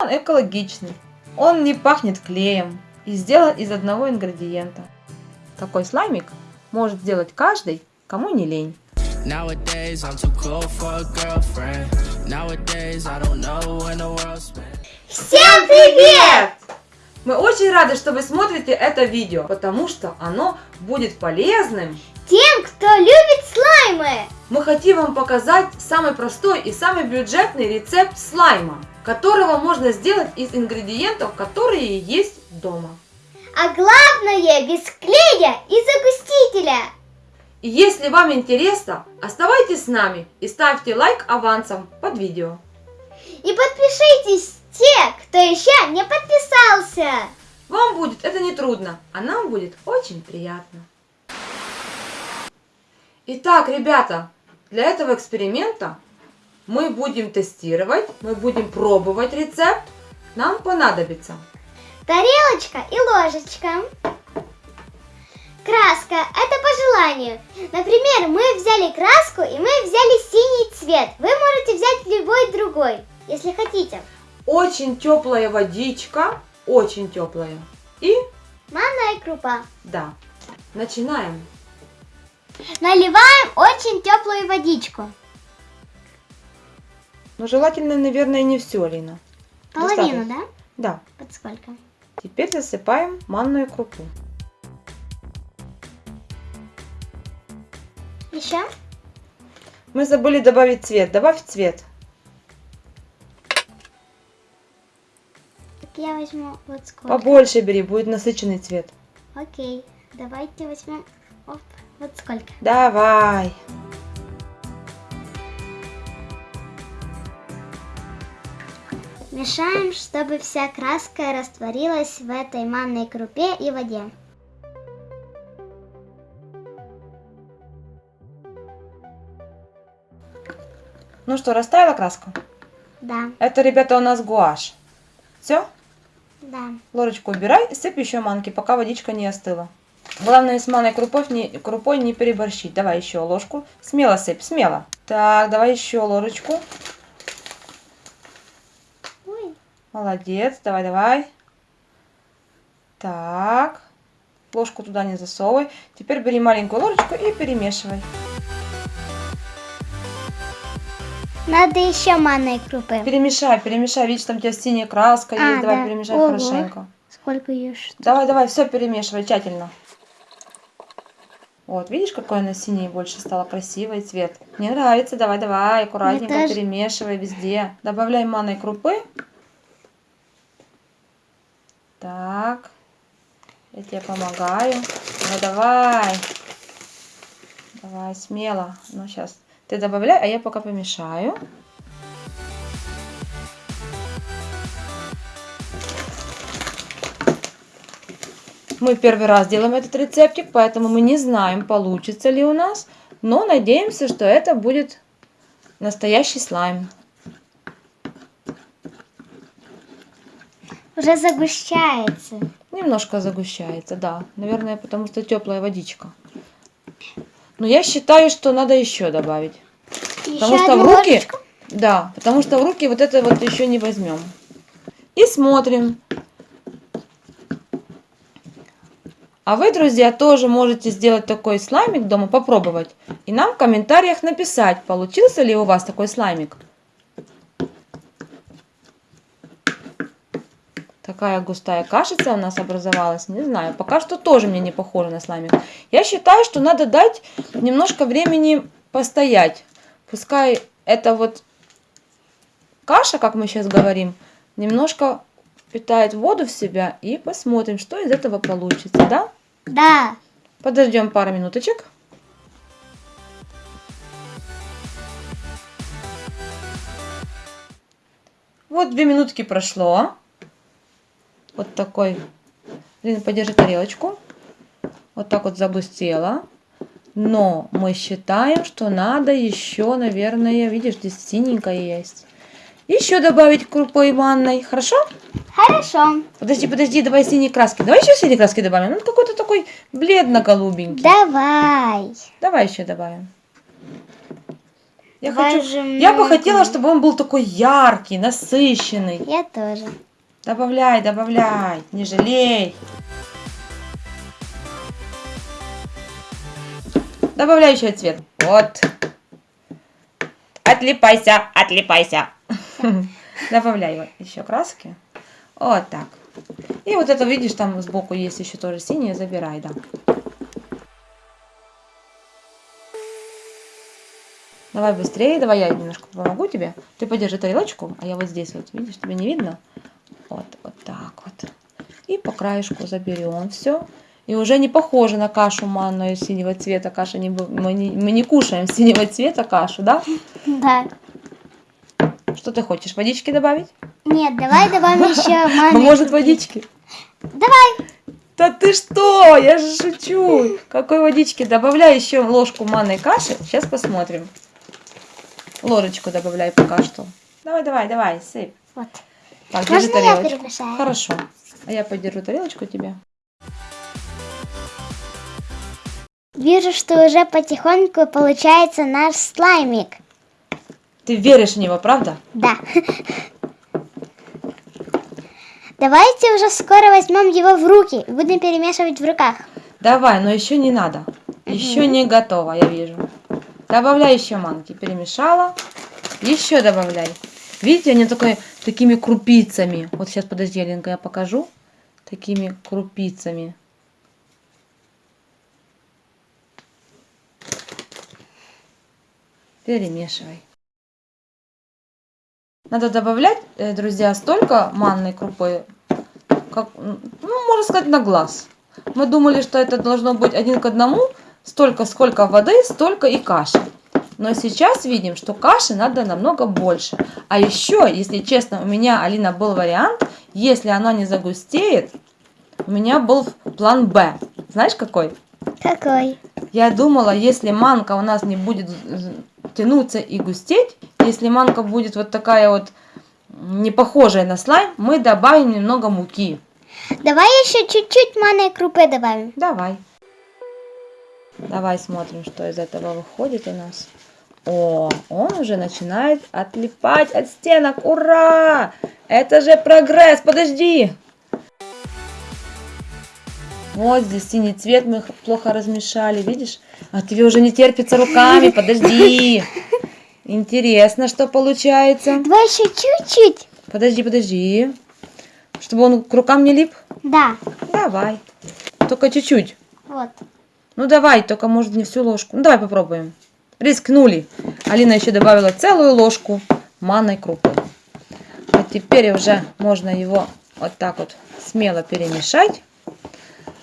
Он экологичный, он не пахнет клеем и сделан из одного ингредиента. Такой слаймик может сделать каждый, кому не лень. Всем привет! Мы очень рады, что вы смотрите это видео, потому что оно будет полезным тем, кто любит слаймы. Мы хотим вам показать самый простой и самый бюджетный рецепт слайма, которого можно сделать из ингредиентов, которые есть дома. А главное, без клея и загустителя. И если вам интересно, оставайтесь с нами и ставьте лайк авансом под видео. И подпишитесь те, кто еще не подписался. Вам будет это не трудно, а нам будет очень приятно. Итак, ребята, для этого эксперимента мы будем тестировать, мы будем пробовать рецепт. Нам понадобится тарелочка и ложечка. Краска – это по желанию. Например, мы взяли краску и мы взяли синий цвет. Вы можете взять любой другой, если хотите. Очень теплая водичка, очень теплая. И? Манная крупа. Да. Начинаем. Наливаем очень теплую водичку. Ну, желательно, наверное, не все, Лина. Половину, да? Да. Под сколько? Теперь засыпаем манную крупу. Еще? Мы забыли добавить цвет. Добавь цвет. Так я возьму вот сколько. Побольше бери, будет насыщенный цвет. Окей, давайте возьмем оп, вот сколько. Давай. Мешаем, чтобы вся краска растворилась в этой манной крупе и воде. Ну что, растаяла краска? Да. Это, ребята, у нас гуашь. Все? Да. Ложечку убирай сыпь еще манки, пока водичка не остыла. Главное с манной крупой не, крупой не переборщить. Давай еще ложку. Смело сыпь, смело. Так, давай еще ложечку. Молодец, давай, давай. Так. Ложку туда не засовывай. Теперь бери маленькую ложечку и перемешивай. Надо еще манной крупы. Перемешай, перемешай. Видишь, там у тебя синяя краска а, есть. Давай да. перемешай Ого. хорошенько. Сколько ее что? Давай, давай, все перемешивай тщательно. Вот, видишь, какой она синий больше стала красивый цвет. Мне нравится, давай, давай, аккуратненько тоже... перемешивай везде. Добавляй манной крупы. Так. Я тебе помогаю. Ну давай. Давай, смело. Ну, сейчас. Ты добавляй, а я пока помешаю. Мы первый раз делаем этот рецептик, поэтому мы не знаем, получится ли у нас. Но надеемся, что это будет настоящий слайм. Уже загущается. Немножко загущается, да. Наверное, потому что теплая водичка. Но я считаю, что надо еще добавить. Еще потому что в руки... Ложечку? Да, потому что в руки вот это вот еще не возьмем. И смотрим. А вы, друзья, тоже можете сделать такой слаймик дома, попробовать. И нам в комментариях написать, получился ли у вас такой слаймик. Такая густая кашица у нас образовалась. Не знаю, пока что тоже мне не похоже на слаймик. Я считаю, что надо дать немножко времени постоять. Пускай это вот каша, как мы сейчас говорим, немножко впитает воду в себя. И посмотрим, что из этого получится, да? Да. Подождем пару минуточек. Вот две минутки прошло вот такой. Лина, подержи тарелочку. Вот так вот загустела. Но мы считаем, что надо еще, наверное, видишь, здесь синенькая есть. Еще добавить крупой манной. Хорошо? Хорошо. Подожди, подожди, давай синей краски. Давай еще синей краски добавим. Он какой-то такой бледно-голубенький. Давай. Давай еще добавим. Я, хочу, я бы хотела, чтобы он был такой яркий, насыщенный. Я тоже. Добавляй, добавляй, не жалей. Добавляю еще цвет. Вот. Отлипайся, отлипайся. Добавляю еще краски. Вот так. И вот это, видишь, там сбоку есть еще тоже синее, забирай, да. Давай быстрее, давай я немножко помогу тебе. Ты подержи тарелочку, а я вот здесь вот, видишь, тебе не видно? Вот, вот так вот. И по краешку заберем все. И уже не похоже на кашу манную синего цвета. Каша не, мы, не, мы не кушаем синего цвета кашу, да? Да. Что ты хочешь, водички добавить? Нет, давай добавим еще. А может водички? Давай. Да ты что? Я же шучу. Какой водички? Добавляй еще ложку манной каши. Сейчас посмотрим. Ложечку добавляй пока что. Давай, давай, давай, сыпь. Вот. Так, Можно держи тарелочку. Хорошо. А я подержу тарелочку тебе. Вижу, что уже потихоньку получается наш слаймик. Ты веришь в него, правда? Да. Давайте уже скоро возьмем его в руки и будем перемешивать в руках. Давай, но еще не надо. Еще не готово, я вижу. Добавляй еще манки. Перемешала. Еще добавляй. Видите, они такой, такими крупицами. Вот сейчас, подожди, я покажу. Такими крупицами. Перемешивай. Надо добавлять, э, друзья, столько манной крупы, как, ну, можно сказать, на глаз. Мы думали, что это должно быть один к одному, столько, сколько воды, столько и каши. Но сейчас видим, что каши надо намного больше. А еще, если честно, у меня, Алина, был вариант, если она не загустеет, у меня был план Б. Знаешь какой? Какой? Я думала, если манка у нас не будет тянуться и густеть, если манка будет вот такая вот не похожая на слайм, мы добавим немного муки. Давай еще чуть-чуть манной крупы добавим. Давай. Давай смотрим, что из этого выходит у нас. О, он уже начинает отлипать от стенок. Ура! Это же прогресс. Подожди. Вот здесь синий цвет мы плохо размешали, видишь? А тебе уже не терпится руками, подожди. Интересно, что получается. Давай еще чуть-чуть. Подожди, подожди. Чтобы он к рукам не лип? Да. Давай. Только чуть-чуть. Вот. Ну давай, только может не всю ложку. Ну давай попробуем. Рискнули. Алина еще добавила целую ложку манной крупы. А теперь уже можно его вот так вот смело перемешать.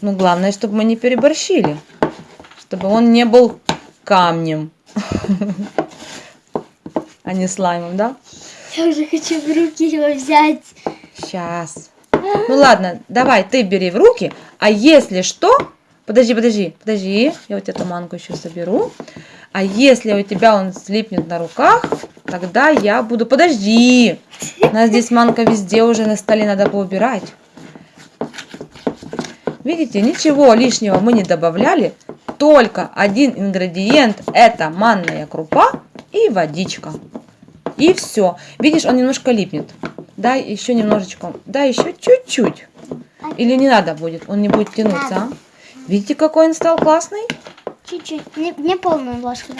Ну, главное, чтобы мы не переборщили. Чтобы он не был камнем. А не слаймом, да? Я уже хочу в руки его взять. Сейчас. Ну ладно, давай ты бери в руки. А если что... Подожди, подожди, подожди. Я вот эту манку еще соберу. А если у тебя он слипнет на руках, тогда я буду... Подожди! У нас здесь манка везде уже на столе, надо поубирать. Видите, ничего лишнего мы не добавляли, только один ингредиент это манная крупа и водичка. И все. Видишь, он немножко липнет. Дай еще немножечко. Дай еще чуть-чуть. Или не надо будет, он не будет тянуться. А? Видите, какой он стал классный? Чуть-чуть. Не, не полную ложку.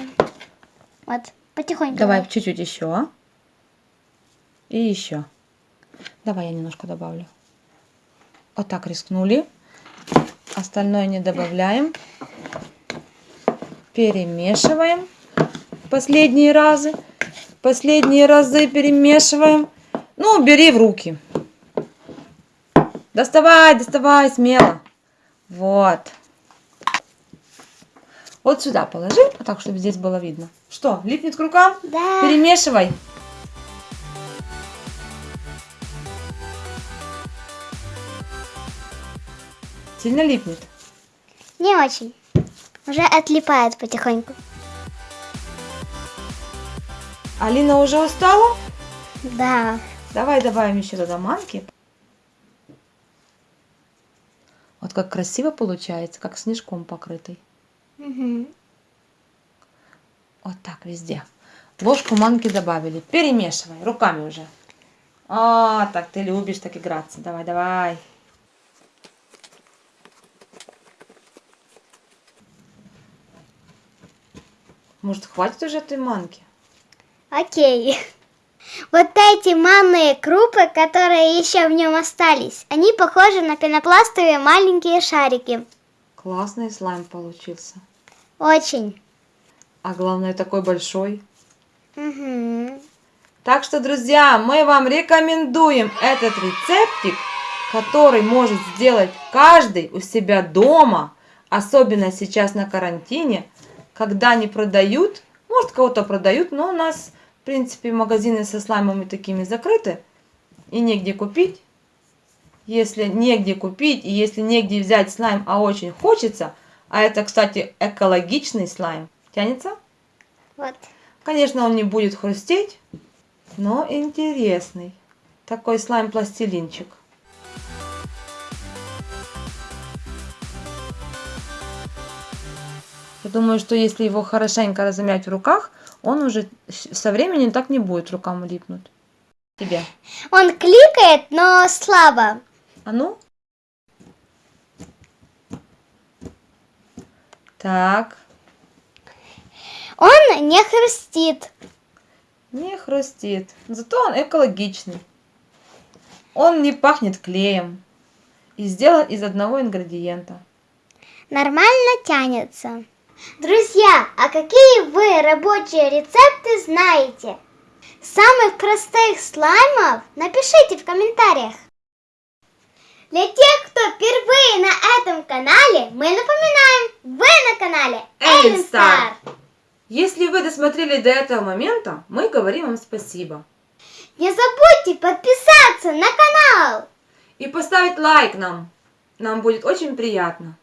Вот, потихоньку. Давай чуть-чуть еще. И еще. Давай я немножко добавлю. Вот так рискнули. Остальное не добавляем. Перемешиваем. Последние разы. Последние разы перемешиваем. Ну, бери в руки. Доставай, доставай, смело. Вот. Вот сюда положи, а так, чтобы здесь было видно. Что, липнет к рукам? Да. Перемешивай. Сильно липнет? Не очень. Уже отлипает потихоньку. Алина уже устала? Да. Давай добавим еще туда манки. Вот как красиво получается, как снежком покрытый. Угу. Вот так везде. Ложку манки добавили. Перемешивай руками уже. А, так ты любишь так играться. Давай, давай. Может, хватит уже этой манки? Окей. Вот эти манные крупы, которые еще в нем остались, они похожи на пенопластовые маленькие шарики. Классный слайм получился. Очень. А главное, такой большой. Угу. Так что, друзья, мы вам рекомендуем этот рецептик, который может сделать каждый у себя дома, особенно сейчас на карантине, когда не продают, может кого-то продают, но у нас, в принципе, магазины со слаймами такими закрыты и негде купить. Если негде купить и если негде взять слайм, а очень хочется, а это, кстати, экологичный слайм, тянется? Вот. Конечно, он не будет хрустеть, но интересный. Такой слайм-пластилинчик. Я думаю, что если его хорошенько размять в руках, он уже со временем так не будет рукам липнуть. Тебе. Он кликает, но слабо. А ну? Так. Он не хрустит. Не хрустит. Зато он экологичный. Он не пахнет клеем. И сделан из одного ингредиента. Нормально тянется. Друзья, а какие вы рабочие рецепты знаете? Самых простых слаймов напишите в комментариях. Для тех, кто впервые на этом канале, мы напоминаем, вы на канале Эллен Стар. Если вы досмотрели до этого момента, мы говорим вам спасибо. Не забудьте подписаться на канал. И поставить лайк нам. Нам будет очень приятно.